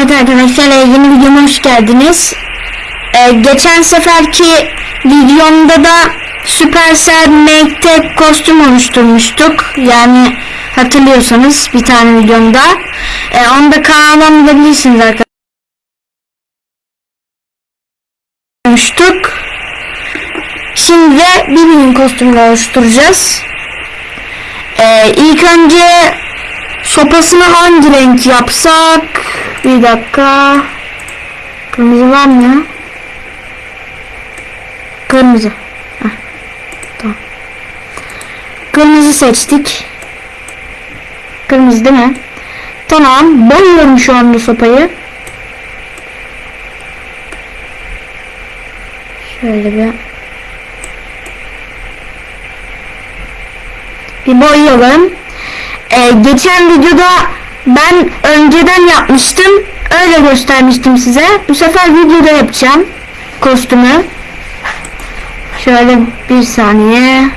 Evet arkadaşlar e, yeni videoma hoş geldiniz. E, geçen seferki videomda da Supercell Make kostüm oluşturmuştuk. Yani hatırlıyorsanız bir tane videomda. E, onu da kanaldan bulabilirsiniz arkadaşlar. Oluştuk. Şimdi de Bibi'nin kostümünü oluşturacağız. E, ilk önce Sopasını hangi renk yapsak? Bir dakika. Kırmızı var mı? Kırmızı. Tamam. Kırmızı seçtik. Kırmızı değil mi? Tamam. Boyuyorum şu anda sopayı. Şöyle bir. Bir boyayalım. Ee, geçen videoda ben önceden yapmıştım. Öyle göstermiştim size. Bu sefer videoda yapacağım. Kostümü. Şöyle bir saniye.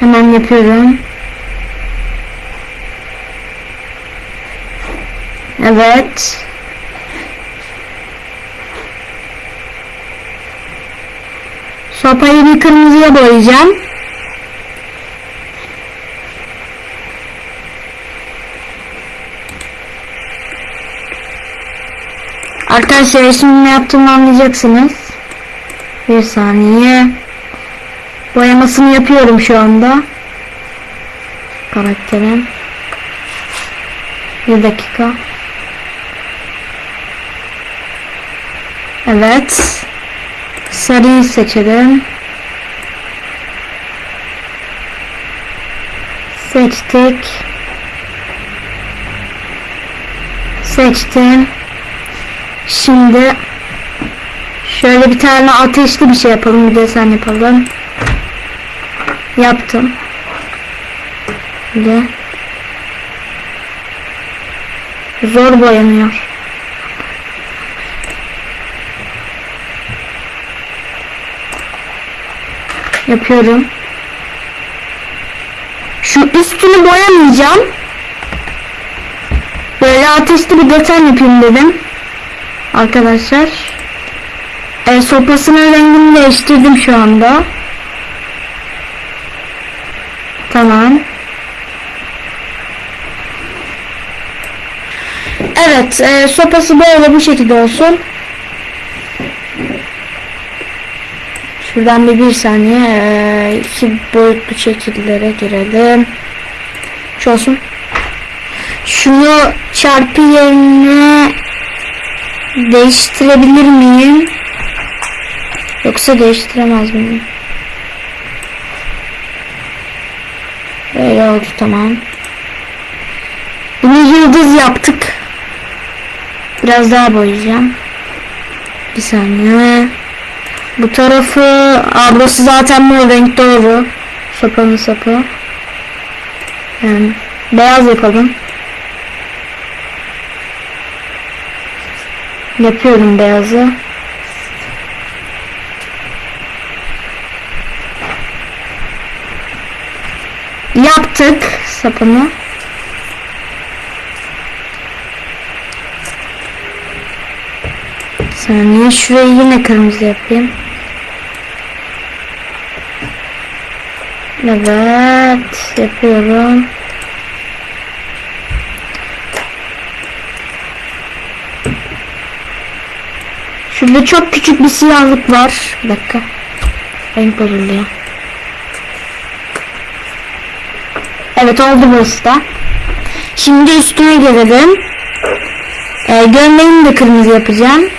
Hemen yapıyorum. Evet. Sopayı bir kırmızıya boyayacağım. Arkadaşlar ne yaptığımı anlayacaksınız. Bir saniye. Boyamasını yapıyorum şu anda. Karakterin. Bir dakika. Evet. Sarıyı seçelim. Seçtik. Seçtim. Şimdi şöyle bir tane ateşli bir şey yapalım. Bir desen yapalım. Yaptım. Şimdi zor boyanıyor. Yapıyorum. Şu üstünü boyamayacağım. Böyle ateşli bir desen yapayım dedim. Arkadaşlar. E, sopasının rengini değiştirdim şu anda. Tamam. Evet. E, sopası böyle bu şekilde olsun. Şuradan bir bir saniye e, iki boyutlu şekillere girelim. Şu olsun. Şunu çarpı yerine değiştirebilir miyim? Yoksa değiştiremez miyim? Böyle oldu tamam. Bunu yıldız yaptık. Biraz daha boyayacağım. Bir saniye. Bu tarafı ablası zaten mor renk doğru. Sopanın sapı. Yani beyaz yapalım. Yapıyorum beyazı. Yaptık sapını. Saniye şurayı yine kırmızı yapayım. Evet yapıyorum. Şurada çok küçük bir siyahlık var. Bir dakika. Renk bozuluyor. Evet oldu burası da. Şimdi üstüne gelelim. Ee, gömleğini de kırmızı yapacağım.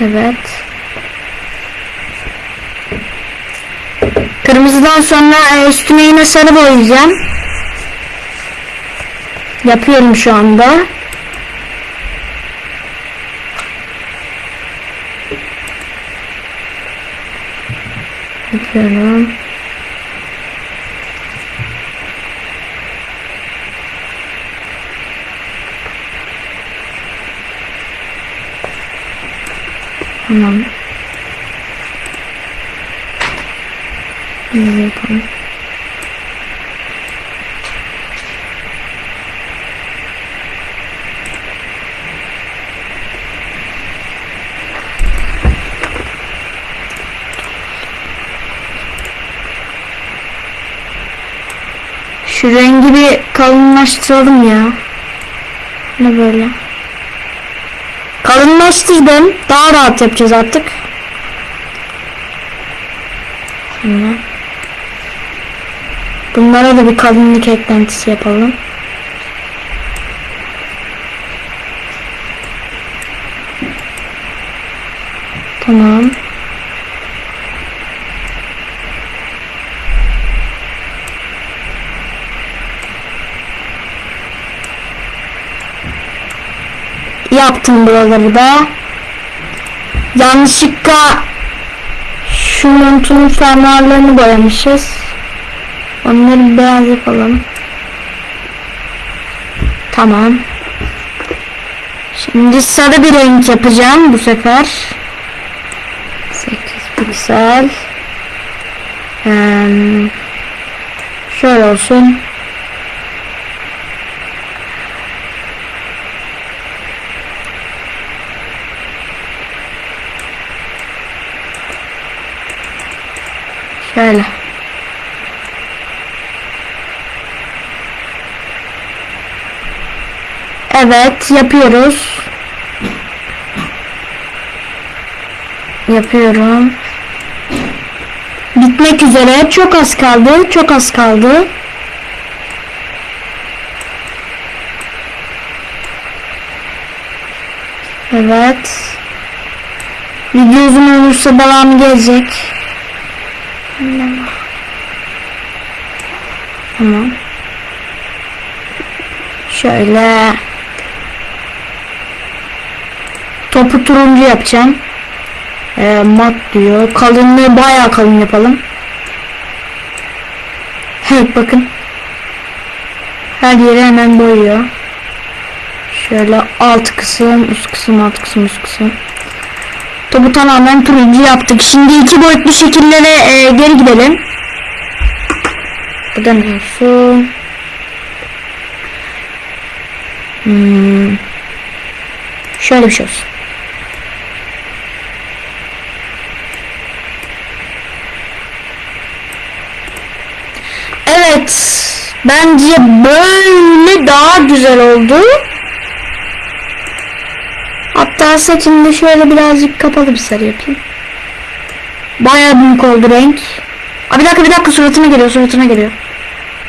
Evet. Kırmızıdan sonra e, üstüne yine sarı boyayacağım. Yapıyorum şu anda. Yapıyorum. Tamam. Şunu yapalım. Şu rengi bir kalınlaştıralım ya. Ne böyle? Kalınlaştırdım. Daha rahat yapacağız artık. Şimdi. Bunlara da bir kalınlık eklentisi yapalım. Tamam. Yaptım buraları da. Yanlışlıkla şu montunun fermuarlarını boyamışız. Onları beyaz yapalım. Tamam. Şimdi sarı bir renk yapacağım bu sefer. 8 piksel. Hmm. Şöyle olsun. Şöyle. Evet yapıyoruz. Yapıyorum. Bitmek üzere. Çok az kaldı. Çok az kaldı. Evet. Video olursa devam gelecek. Tamam. Şöyle topu turuncu yapacağım. Ee, mat diyor. Kalınlığı bayağı kalın yapalım. Evet bakın. Her yeri hemen boyuyor. Şöyle alt kısım, üst kısım, alt kısım, üst kısım. Topu tamamen turuncu yaptık. Şimdi iki boyutlu şekillere e, geri gidelim. Bu da ne olsun? Hmm. Şöyle bir şey olsun. Evet. Bence böyle daha güzel oldu. Hatta saçını da şöyle birazcık kapalı bir sarı yapayım. Bayağı büyük oldu renk. Aa, bir dakika bir dakika suratına geliyor suratına geliyor.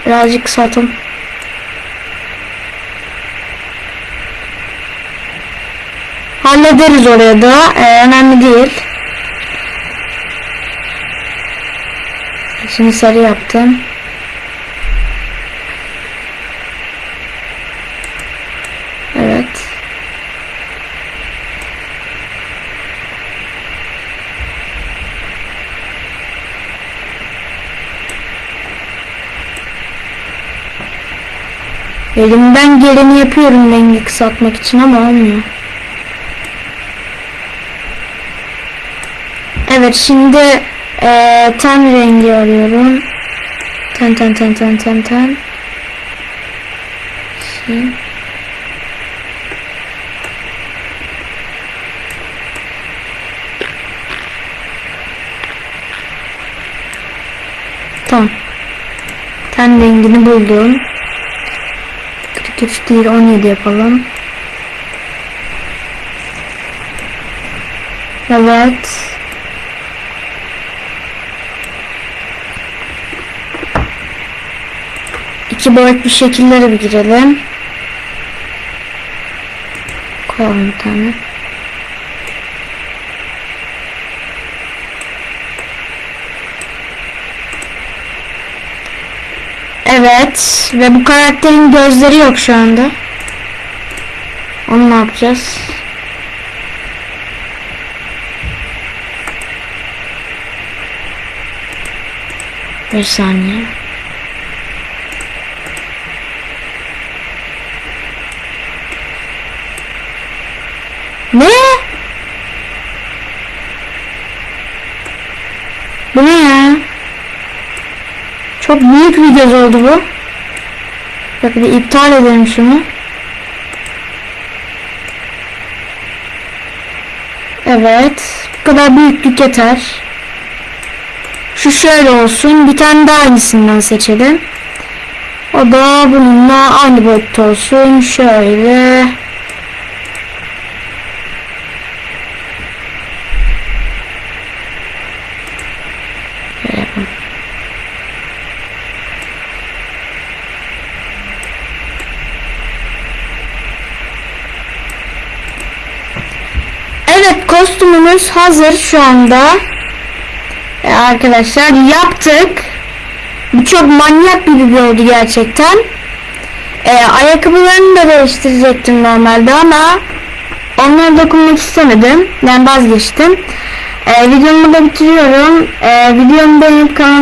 Birazcık kısaltalım. Hallederiz oraya da. Ee, önemli değil. Şimdi sarı yaptım. Evet. Elimden geleni yapıyorum rengi kısaltmak için ama olmuyor. Evet şimdi eee ten rengi arıyorum. Ten ten ten ten ten ten. Şey. Tamam. Ten rengini buldum. 43 değil 17 yapalım. Evet. İki boyutlu şekillere bir girelim. Koyalım bir tane. Evet ve bu karakterin gözleri yok şu anda. Onu ne yapacağız? Bir saniye. Ne? Bu ne ya? Çok büyük bir göz oldu bu. Bak bir iptal edelim şunu. Evet. Bu kadar büyüklük yeter. Şu şöyle olsun. Bir tane daha aynısından seçelim. O da bununla aynı boyutta olsun. Şöyle. Evet kostümümüz hazır şu anda. E, arkadaşlar yaptık. Bu çok manyak video oldu gerçekten. E, ayakkabılarını da değiştirecektim normalde ama onları dokunmak istemedim. Yani vazgeçtim. E, videomu da bitiriyorum. E, videomu beğenip kanalıma